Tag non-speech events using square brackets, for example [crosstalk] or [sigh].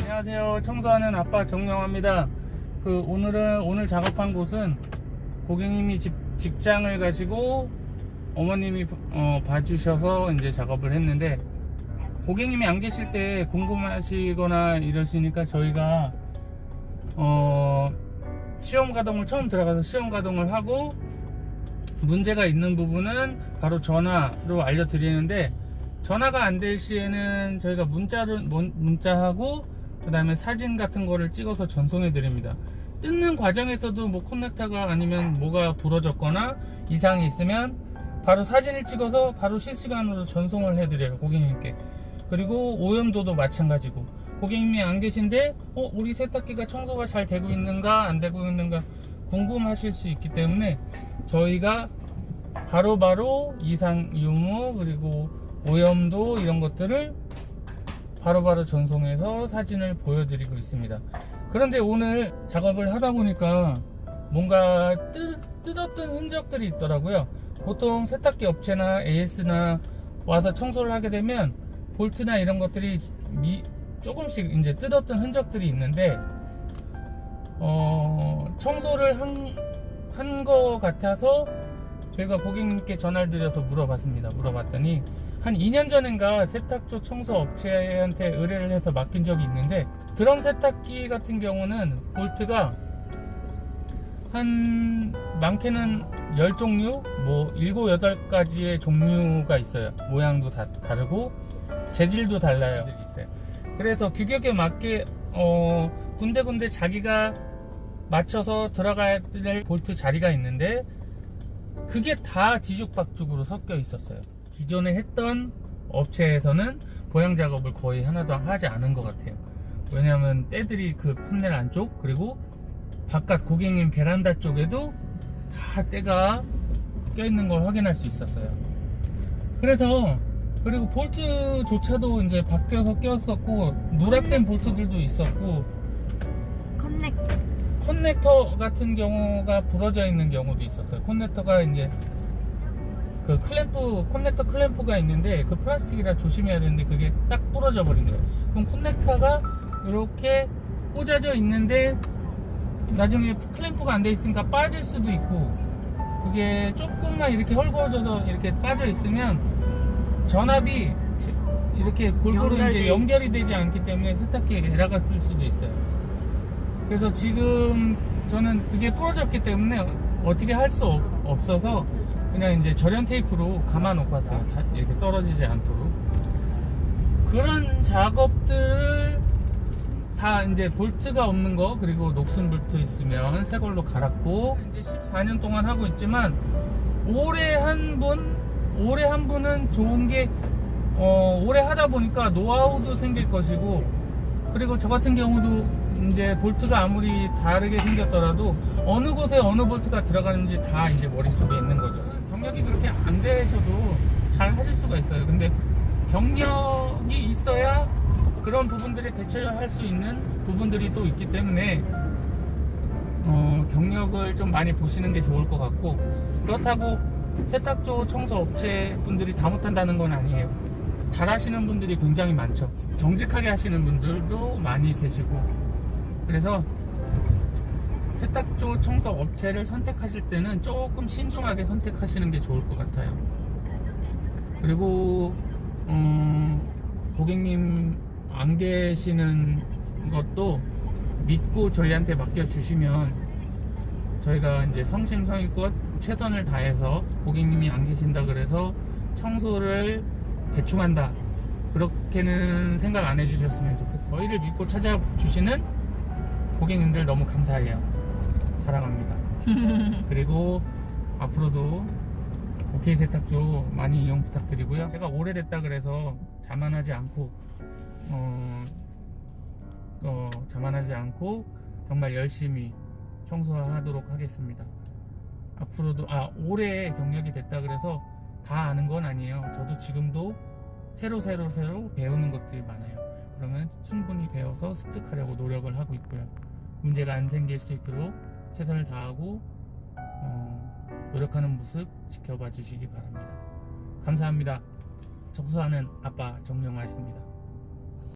안녕하세요. 청소하는 아빠 정영화입니다. 그 오늘은 오늘 작업한 곳은 고객님이 집, 직장을 가시고 어머님이 어, 봐주셔서 이제 작업을 했는데 고객님이 안 계실 때 궁금하시거나 이러시니까 저희가 어, 시험 가동을 처음 들어가서 시험 가동을 하고 문제가 있는 부분은 바로 전화로 알려드리는데 전화가 안 될 시에는 저희가 문자를 문- 문자하고 그 다음에 사진 같은 거를 찍어서 전송해 드립니다. 뜯는 과정에서도 뭐 커넥터가 아니면 뭐가 부러졌거나 이상이 있으면 바로 사진을 찍어서 바로 실시간으로 전송을 해 드려요 고객님께. 그리고 오염도도 마찬가지고 고객님이 안 계신데 어 우리 세탁기가 청소가 잘 되고 있는가 안 되고 있는가 궁금하실 수 있기 때문에 저희가 바로바로 이상 유무 그리고 오염도 이런 것들을 바로바로 전송해서 사진을 보여드리고 있습니다. 그런데 오늘 작업을 하다 보니까 뭔가 뜯, 뜯었던 흔적들이 있더라고요. 보통 세탁기 업체나 AS나 와서 청소를 하게 되면 볼트나 이런 것들이 미- 조금씩 이제 뜯었던 흔적들이 있는데 어, 청소를 한 거 같아서 저희가 고객님께 전화를 드려서 물어봤습니다. 물어봤더니 한 2년 전인가 세탁조 청소 업체한테 의뢰를 해서 맡긴 적이 있는데 드럼 세탁기 같은 경우는 볼트가 한 많게는 10종류 뭐 7, 8가지의 종류가 있어요. 모양도 다 다르고 재질도 달라요. 그래서 규격에 맞게 어, 군데군데 자기가 맞춰서 들어가야 될 볼트 자리가 있는데 그게 다 뒤죽박죽으로 섞여 있었어요. 기존에 했던 업체에서는 보양 작업을 거의 하나도 하지 않은 것 같아요. 왜냐하면 때들이 그 판넬 안쪽 그리고 바깥 고객님 베란다 쪽에도 다 때가 껴있는 걸 확인할 수 있었어요. 그래서 그리고 볼트조차도 이제 바뀌어서 꼈었고 누락된 볼트들도 있었고 커넥 커넥터 같은 경우가 부러져 있는 경우도 있었어요. 커넥터가 이제 그 클램프 커넥터 클램프가 있는데 그 플라스틱이라 조심해야 되는데 그게 딱 부러져 버린 거예요. 그럼 커넥터가 이렇게 꽂아져 있는데 나중에 클램프가 안 돼 있으니까 빠질 수도 있고 그게 조금만 이렇게 헐거워져서 이렇게 빠져 있으면 전압이 이렇게 골고루 연결돼 이제 연결이 되지 않기 때문에 세탁기에 에러가 뜰 수도 있어요. 그래서 지금 저는 그게 부러졌기 때문에 어떻게 할 수 없어서 그냥 이제 절연 테이프로 감아 놓고 왔어요. 다 이렇게 떨어지지 않도록. 그런 작업들을 다 이제 볼트가 없는 거 그리고 녹슨 볼트 있으면 새 걸로 갈았고 이제 14년 동안 하고 있지만 올해 한분 올해 한 분은 좋은 게 어, 오래 하다 보니까 노하우도 생길 것이고 그리고 저 같은 경우도 이제 볼트가 아무리 다르게 생겼더라도 어느 곳에 어느 볼트가 들어가는지 다 이제 머릿속에 있는 거죠. 경력이 그렇게 안 되셔도 잘 하실 수가 있어요. 근데 경력이 있어야 그런 부분들에 대처할 수 있는 부분들이 또 있기 때문에 어, 경력을 좀 많이 보시는 게 좋을 것 같고 그렇다고 세탁조 청소 업체 분들이 다 못한다는 건 아니에요. 잘 하시는 분들이 굉장히 많죠. 정직하게 하시는 분들도 많이 계시고 그래서 세탁조 청소 업체를 선택하실 때는 조금 신중하게 선택하시는 게 좋을 것 같아요. 그리고 음, 고객님 안 계시는 것도 믿고 저희한테 맡겨주시면 저희가 이제 성심성의껏 최선을 다해서 고객님이 안 계신다 그래서 청소를 대충 한다. 그렇게는 생각 안 해주셨으면 좋겠어요. 저희를 믿고 찾아주시는 고객님들 너무 감사해요. 사랑합니다. [laughs] 그리고 앞으로도 오케이 세탁조 많이 이용 부탁드리고요. 제가 오래됐다 그래서 자만하지 않고 어, 어, 자만하지 않고 정말 열심히 청소하도록 하겠습니다 앞으로도 아 올해 경력이 됐다 그래서 다 아는 건 아니에요 저도 지금도 새로 새로 새로 배우는 것들이 많아요 그러면 충분히 배워서 습득하려고 노력을 하고 있고요 문제가 안 생길 수 있도록 최선을 다하고 어, 노력하는 모습 지켜봐 주시기 바랍니다. 감사합니다. 청소하는 아빠 정영화였습니다.